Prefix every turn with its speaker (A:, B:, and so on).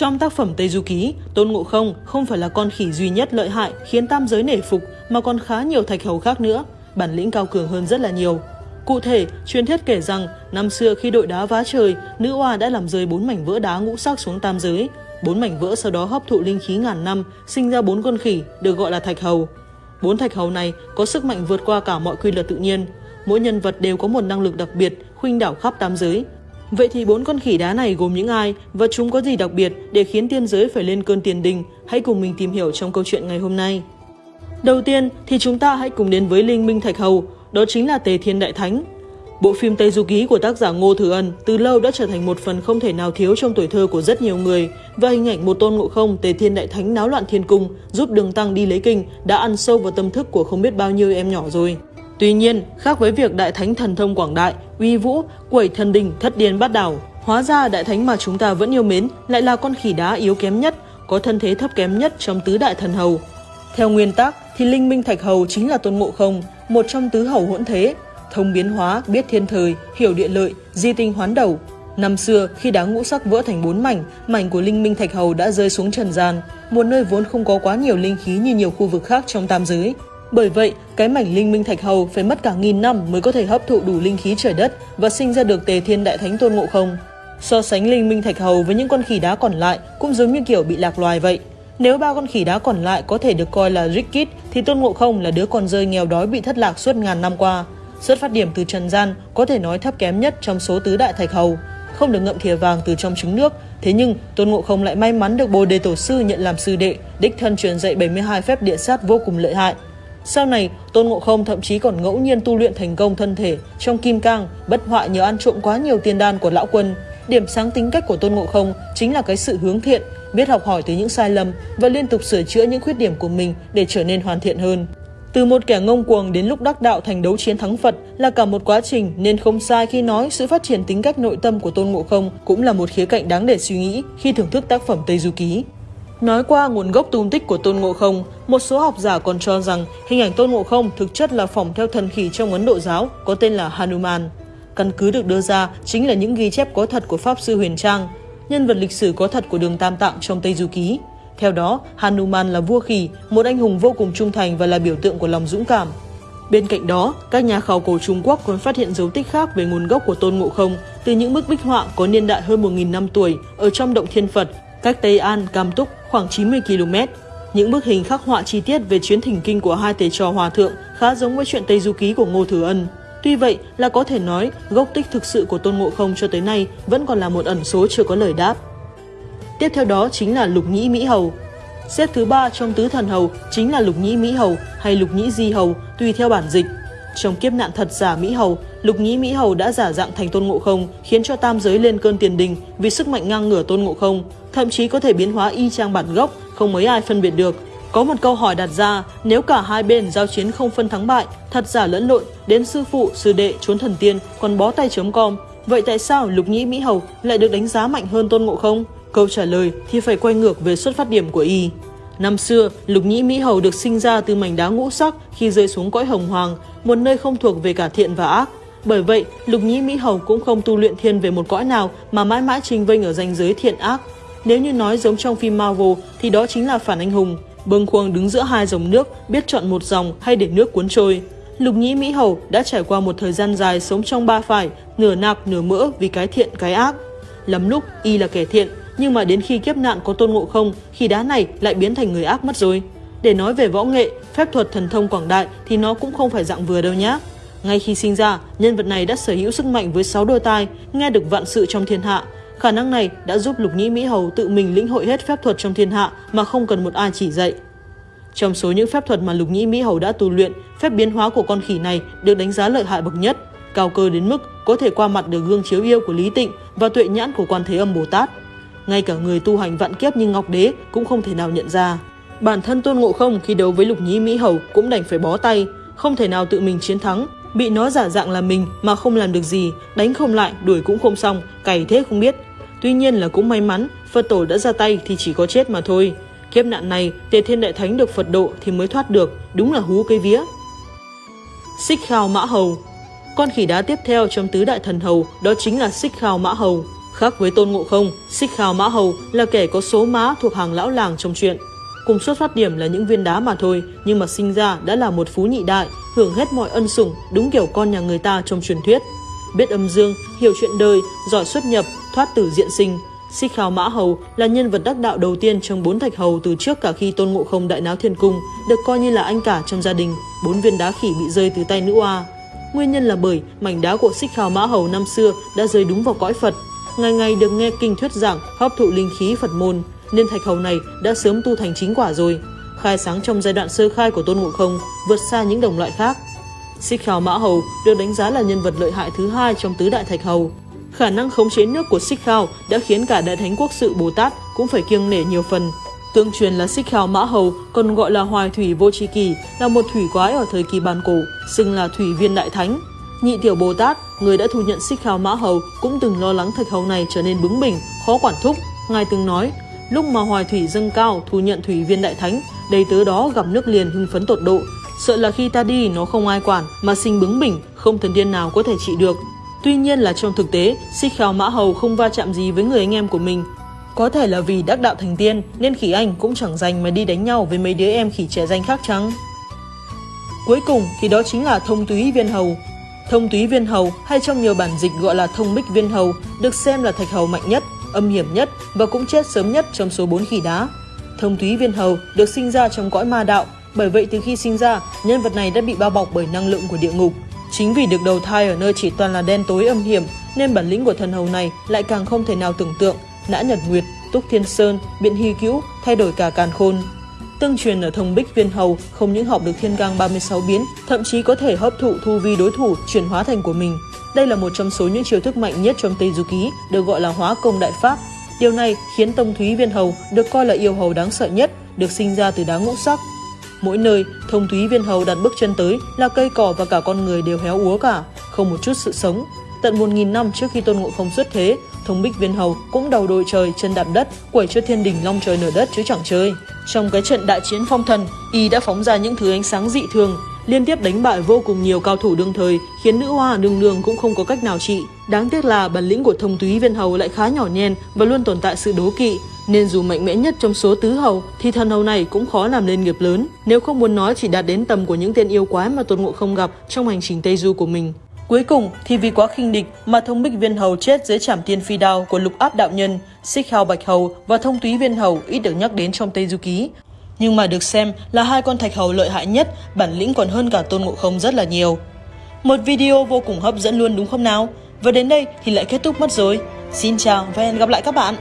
A: Trong tác phẩm Tây Du Ký, Tôn Ngộ Không không phải là con khỉ duy nhất lợi hại khiến tam giới nể phục mà còn khá nhiều thạch hầu khác nữa, bản lĩnh cao cường hơn rất là nhiều. Cụ thể, truyền thuyết kể rằng năm xưa khi đội đá vá trời, nữ oa đã làm rơi bốn mảnh vỡ đá ngũ sắc xuống tam giới. Bốn mảnh vỡ sau đó hấp thụ linh khí ngàn năm, sinh ra bốn con khỉ được gọi là thạch hầu. Bốn thạch hầu này có sức mạnh vượt qua cả mọi quy luật tự nhiên. Mỗi nhân vật đều có một năng lực đặc biệt, khuynh đảo khắp tam giới. Vậy thì bốn con khỉ đá này gồm những ai và chúng có gì đặc biệt để khiến tiên giới phải lên cơn tiền đình? Hãy cùng mình tìm hiểu trong câu chuyện ngày hôm nay. Đầu tiên thì chúng ta hãy cùng đến với Linh Minh Thạch Hầu, đó chính là Tề Thiên Đại Thánh. Bộ phim Tây Du Ký của tác giả Ngô Thừa Ân từ lâu đã trở thành một phần không thể nào thiếu trong tuổi thơ của rất nhiều người và hình ảnh một tôn ngộ không Tề Thiên Đại Thánh náo loạn thiên cung giúp đường tăng đi lấy kinh đã ăn sâu vào tâm thức của không biết bao nhiêu em nhỏ rồi. Tuy nhiên, khác với việc Đại Thánh thần thông quảng đại, uy vũ, quẩy thần đình, thất điên bát đảo, hóa ra Đại Thánh mà chúng ta vẫn yêu mến lại là con khỉ đá yếu kém nhất, có thân thế thấp kém nhất trong tứ đại thần hầu. Theo nguyên tắc thì Linh Minh Thạch Hầu chính là tôn ngộ không, một trong tứ hầu hỗn thế, thông biến hóa, biết thiên thời, hiểu địa lợi, di tinh hoán đầu. Năm xưa, khi đá ngũ sắc vỡ thành bốn mảnh, mảnh của Linh Minh Thạch Hầu đã rơi xuống trần gian, một nơi vốn không có quá nhiều linh khí như nhiều khu vực khác trong tam giới. Bởi vậy, cái mảnh linh minh thạch hầu phải mất cả nghìn năm mới có thể hấp thụ đủ linh khí trời đất và sinh ra được tề thiên đại thánh tôn ngộ không. So sánh linh minh thạch hầu với những con khỉ đá còn lại cũng giống như kiểu bị lạc loài vậy. Nếu ba con khỉ đá còn lại có thể được coi là Rickit thì tôn ngộ không là đứa con rơi nghèo đói bị thất lạc suốt ngàn năm qua. Xuất phát điểm từ trần gian có thể nói thấp kém nhất trong số tứ đại thạch hầu, không được ngậm thìa vàng từ trong trứng nước. Thế nhưng Tôn Ngộ Không lại may mắn được Bồ Đề Tổ sư nhận làm sư đệ, đích thân truyền dạy 72 phép địa sát vô cùng lợi hại. Sau này, Tôn Ngộ Không thậm chí còn ngẫu nhiên tu luyện thành công thân thể trong kim cang, bất hoại nhờ ăn trộm quá nhiều tiền đan của lão quân. Điểm sáng tính cách của Tôn Ngộ Không chính là cái sự hướng thiện, biết học hỏi từ những sai lầm và liên tục sửa chữa những khuyết điểm của mình để trở nên hoàn thiện hơn. Từ một kẻ ngông cuồng đến lúc đắc đạo thành đấu chiến thắng Phật là cả một quá trình nên không sai khi nói sự phát triển tính cách nội tâm của Tôn Ngộ Không cũng là một khía cạnh đáng để suy nghĩ khi thưởng thức tác phẩm Tây Du Ký. Nói qua nguồn gốc tung tích của Tôn Ngộ Không, một số học giả còn cho rằng hình ảnh Tôn Ngộ Không thực chất là phỏng theo thần khỉ trong Ấn Độ giáo có tên là Hanuman. Căn cứ được đưa ra chính là những ghi chép có thật của Pháp Sư Huyền Trang, nhân vật lịch sử có thật của đường Tam Tạng trong Tây Du Ký. Theo đó, Hanuman là vua khỉ, một anh hùng vô cùng trung thành và là biểu tượng của lòng dũng cảm. Bên cạnh đó, các nhà khảo cổ Trung Quốc còn phát hiện dấu tích khác về nguồn gốc của Tôn Ngộ Không từ những bức bích họa có niên đại hơn 1.000 năm tuổi ở trong động Thiên Phật, cách Tây An, Cam Túc khoảng 90 km. Những bức hình khắc họa chi tiết về chuyến thỉnh kinh của hai thầy trò hòa thượng khá giống với chuyện Tây Du Ký của Ngô Thừa Ân. Tuy vậy là có thể nói gốc tích thực sự của Tôn Ngộ Không cho tới nay vẫn còn là một ẩn số chưa có lời đáp. Tiếp theo đó chính là Lục Nhĩ Mỹ Hầu. Xếp thứ ba trong tứ thần hầu chính là Lục Nhĩ Mỹ Hầu hay Lục Nhĩ Di Hầu, tùy theo bản dịch. Trong kiếp nạn thật giả Mỹ Hầu, Lục Nhĩ Mỹ Hầu đã giả dạng thành Tôn Ngộ Không, khiến cho tam giới lên cơn tiền đình vì sức mạnh ngang ngửa Tôn Ngộ Không, thậm chí có thể biến hóa y chang bản gốc, không mấy ai phân biệt được. Có một câu hỏi đặt ra, nếu cả hai bên giao chiến không phân thắng bại, thật giả lẫn lộn, đến sư phụ, sư đệ, trốn thần tiên, còn bó tay chấm com, vậy tại sao Lục Nhĩ Mỹ Hầu lại được đánh giá mạnh hơn Tôn Ngộ Không? Câu trả lời thì phải quay ngược về xuất phát điểm của y. Năm xưa, Lục Nhĩ Mỹ Hầu được sinh ra từ mảnh đá ngũ sắc khi rơi xuống cõi hồng hoàng, một nơi không thuộc về cả thiện và ác. Bởi vậy, Lục Nhĩ Mỹ Hầu cũng không tu luyện thiên về một cõi nào mà mãi mãi trình vênh ở ranh giới thiện ác. Nếu như nói giống trong phim Marvel thì đó chính là phản anh hùng, bâng khuâng đứng giữa hai dòng nước, biết chọn một dòng hay để nước cuốn trôi. Lục Nhĩ Mỹ Hầu đã trải qua một thời gian dài sống trong ba phải, nửa nạc nửa mỡ vì cái thiện cái ác. Lắm lúc y là kẻ thiện, nhưng mà đến khi kiếp nạn có tôn ngộ không, khi đá này lại biến thành người ác mất rồi. Để nói về võ nghệ, phép thuật thần thông quảng đại thì nó cũng không phải dạng vừa đâu nhá. Ngay khi sinh ra, nhân vật này đã sở hữu sức mạnh với 6 đôi tai, nghe được vạn sự trong thiên hạ. Khả năng này đã giúp Lục Nhĩ Mỹ Hầu tự mình lĩnh hội hết phép thuật trong thiên hạ mà không cần một ai chỉ dạy. Trong số những phép thuật mà Lục Nhĩ Mỹ Hầu đã tu luyện, phép biến hóa của con khỉ này được đánh giá lợi hại bậc nhất, cao cơ đến mức có thể qua mặt được gương chiếu yêu của Lý Tịnh và tuệ nhãn của Quan Thế Âm Bồ Tát. Ngay cả người tu hành vạn kiếp như Ngọc Đế cũng không thể nào nhận ra. Bản thân Tôn Ngộ Không khi đấu với Lục Nhĩ Mỹ Hầu cũng đành phải bó tay, không thể nào tự mình chiến thắng, bị nó giả dạng là mình mà không làm được gì, đánh không lại, đuổi cũng không xong, cày thế không biết. Tuy nhiên là cũng may mắn, Phật tổ đã ra tay thì chỉ có chết mà thôi. Kiếp nạn này, Tề Thiên Đại Thánh được Phật độ thì mới thoát được, đúng là hú cây vía. Xích Khao Mã Hầu Con khỉ đá tiếp theo trong tứ đại thần hầu đó chính là Xích Khao Mã Hầu. Khác với Tôn Ngộ Không, Xích Khao Mã Hầu là kẻ có số má thuộc hàng lão làng trong chuyện. Cùng xuất phát điểm là những viên đá mà thôi, nhưng mà sinh ra đã là một phú nhị đại, hưởng hết mọi ân sủng, đúng kiểu con nhà người ta trong truyền thuyết. Biết âm dương, hiểu chuyện đời, giỏi xuất nhập, thoát tử diện sinh. Xích Khao Mã Hầu là nhân vật đắc đạo đầu tiên trong bốn thạch hầu từ trước cả khi Tôn Ngộ Không đại náo thiên cung, được coi như là anh cả trong gia đình, bốn viên đá khỉ bị rơi từ tay nữ oa. Nguyên nhân là bởi mảnh đá của Xích Khao Mã Hầu năm xưa đã rơi đúng vào cõi Phật, ngày ngày được nghe kinh thuyết giảng hấp thụ linh khí Phật môn, nên thạch hầu này đã sớm tu thành chính quả rồi. Khai sáng trong giai đoạn sơ khai của Tôn Ngộ Không, vượt xa những đồng loại khác. Xích Khao Mã Hầu được đánh giá là nhân vật lợi hại thứ hai trong tứ đại thạch hầu. Khả năng khống chế nước của Xích Khao đã khiến cả Đại Thánh Quốc sự Bồ Tát cũng phải kiêng nể nhiều phần. Tương truyền là Xích Khao Mã Hầu còn gọi là Hoài Thủy Vô Tri Kỳ, là một thủy quái ở thời kỳ bàn cổ, xưng là Thủy Viên Đại Thánh. Nhị Tiểu Bồ Tát, người đã thu nhận Xích Khao Mã Hầu cũng từng lo lắng thạch hầu này trở nên bướng bỉnh, khó quản thúc. Ngài từng nói, lúc mà Hoài Thủy dâng cao thu nhận Thủy Viên Đại Thánh, đầy tớ đó gặp nước liền hưng phấn tột độ, sợ là khi ta đi nó không ai quản mà sinh bướng bỉnh, không thần điên nào có thể trị được. Tuy nhiên là trong thực tế, Xích Khao Mã Hầu không va chạm gì với người anh em của mình. Có thể là vì đắc đạo thành tiên nên khỉ anh cũng chẳng dành mà đi đánh nhau với mấy đứa em khỉ trẻ danh khác chăng? Cuối cùng thì đó chính là thông túy viên hầu. Thông túy viên hầu hay trong nhiều bản dịch gọi là thông bích viên hầu được xem là thạch hầu mạnh nhất, âm hiểm nhất và cũng chết sớm nhất trong số 4 khỉ đá. Thông túy viên hầu được sinh ra trong cõi ma đạo, bởi vậy từ khi sinh ra, nhân vật này đã bị bao bọc bởi năng lượng của địa ngục. Chính vì được đầu thai ở nơi chỉ toàn là đen tối âm hiểm, nên bản lĩnh của thần hầu này lại càng không thể nào tưởng tượng, nã nhật nguyệt, túc thiên sơn, biện hy cữu, thay đổi cả càn khôn. Tương truyền ở thông bích viên hầu không những học được thiên gang 36 biến, thậm chí có thể hấp thụ thu vi đối thủ chuyển hóa thành của mình. Đây là một trong số những chiêu thức mạnh nhất trong Tây Du Ký, được gọi là hóa công đại pháp. Điều này khiến Tông Thúy Viên Hầu được coi là yêu hầu đáng sợ nhất, được sinh ra từ đá ngũ sắc. Mỗi nơi, Thông Thúy Viên Hầu đặt bước chân tới là cây cỏ và cả con người đều héo úa cả, không một chút sự sống. Tận 1.000 năm trước khi Tôn Ngộ Không xuất thế, Thông Bích Viên Hầu cũng đầu đội trời chân đạp đất, quẩy cho thiên đình long trời nở đất chứ chẳng chơi. Trong cái trận đại chiến phong thần, y đã phóng ra những thứ ánh sáng dị thường, liên tiếp đánh bại vô cùng nhiều cao thủ đương thời, khiến nữ hoa nương nương cũng không có cách nào trị. Đáng tiếc là bản lĩnh của thông túy viên hầu lại khá nhỏ nhen và luôn tồn tại sự đố kỵ, nên dù mạnh mẽ nhất trong số tứ hầu thì thần hầu này cũng khó làm nên nghiệp lớn, nếu không muốn nói chỉ đạt đến tầm của những tên yêu quái mà Tôn Ngộ không gặp trong hành trình Tây Du của mình. Cuối cùng thì vì quá khinh địch mà thông bích viên hầu chết dưới trảm tiên phi đao của lục áp đạo nhân, xích hào bạch hầu và thông túy viên hầu ít được nhắc đến trong Tây Du Ký. Nhưng mà được xem là hai con thạch hầu lợi hại nhất, bản lĩnh còn hơn cả tôn ngộ không rất là nhiều. Một video vô cùng hấp dẫn luôn đúng không nào? Và đến đây thì lại kết thúc mất rồi. Xin chào và hẹn gặp lại các bạn!